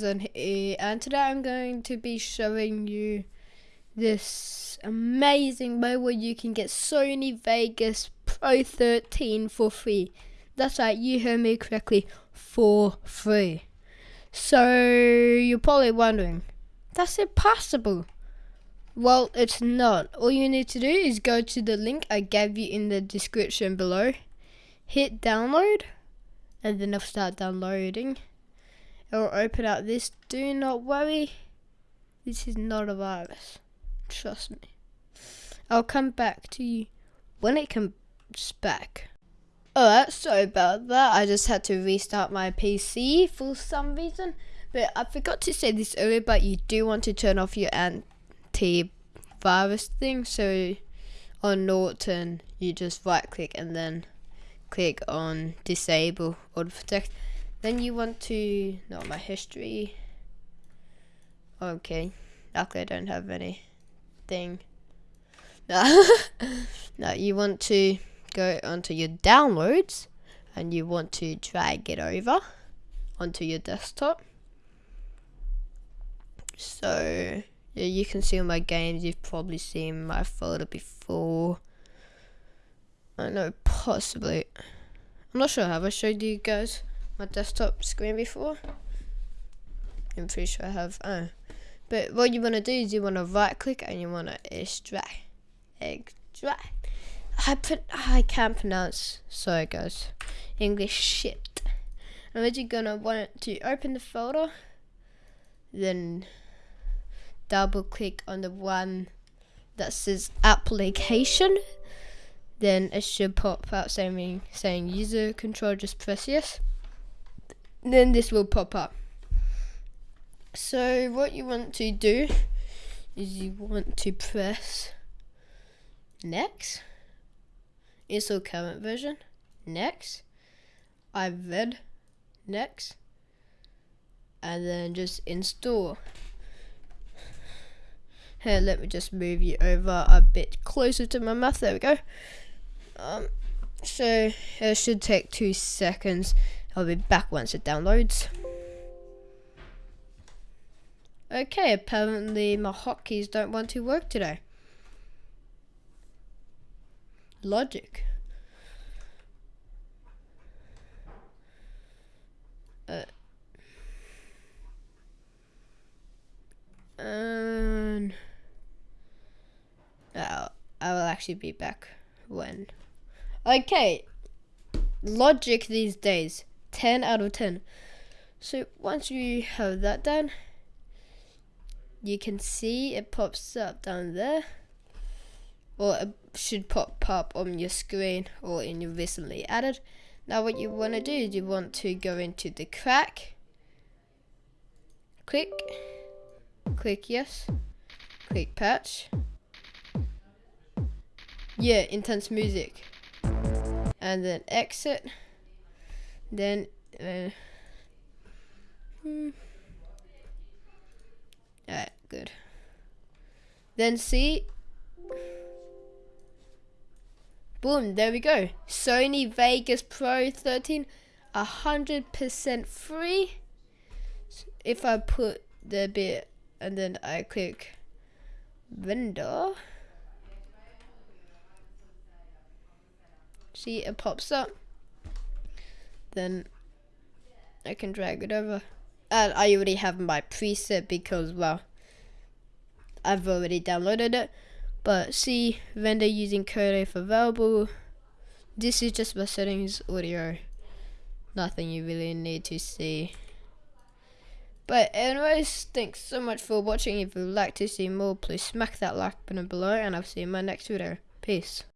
here eh, and today I'm going to be showing you this amazing way where you can get Sony Vegas Pro 13 for free. That's right, you heard me correctly, for free. So you're probably wondering, that's impossible. Well, it's not. All you need to do is go to the link I gave you in the description below, hit download, and then it'll start downloading it will open up this. Do not worry. This is not a virus. Trust me. I'll come back to you when it comes back. Alright, sorry about that. I just had to restart my PC for some reason. But I forgot to say this earlier, but you do want to turn off your antivirus thing. So on Norton, you just right click and then click on disable Auto-Protect. Then you want to know my history. Okay, luckily I don't have anything. No, no, you want to go onto your downloads and you want to drag it over onto your desktop. So yeah, you can see all my games. You've probably seen my folder before. I know, possibly. I'm not sure. Have I showed you guys? My desktop screen before. I'm pretty sure I have. Oh. But what you want to do is you want to right click and you want to extract. Extract. I put I can't pronounce sorry guys. English shit. And then you're gonna want to open the folder, then double click on the one that says application. Then it should pop out saying saying user control, just press yes then this will pop up. So what you want to do is you want to press next. Install current version. Next. I've read. Next. And then just install. Here, let me just move you over a bit closer to my mouth. There we go. Um, so it should take two seconds I'll be back once it downloads. Okay, apparently my hotkeys don't want to work today. Logic. Uh, and I'll, I will actually be back when. Okay, logic these days. 10 out of 10. So once you have that done, you can see it pops up down there. Or it should pop up on your screen or in your recently added. Now what you want to do is you want to go into the crack. Click. Click yes. Click patch. Yeah, intense music. And then exit then uh, hmm. Alright, good. Then see Boom, there we go. Sony Vegas Pro 13, 100% free. If I put the bit and then I click vendor, see it pops up then I can drag it over. And I already have my preset because, well, I've already downloaded it. But see, vendor using code if available. This is just my settings audio. Nothing you really need to see. But anyways, thanks so much for watching. If you'd like to see more, please smack that like button below and I'll see you in my next video. Peace.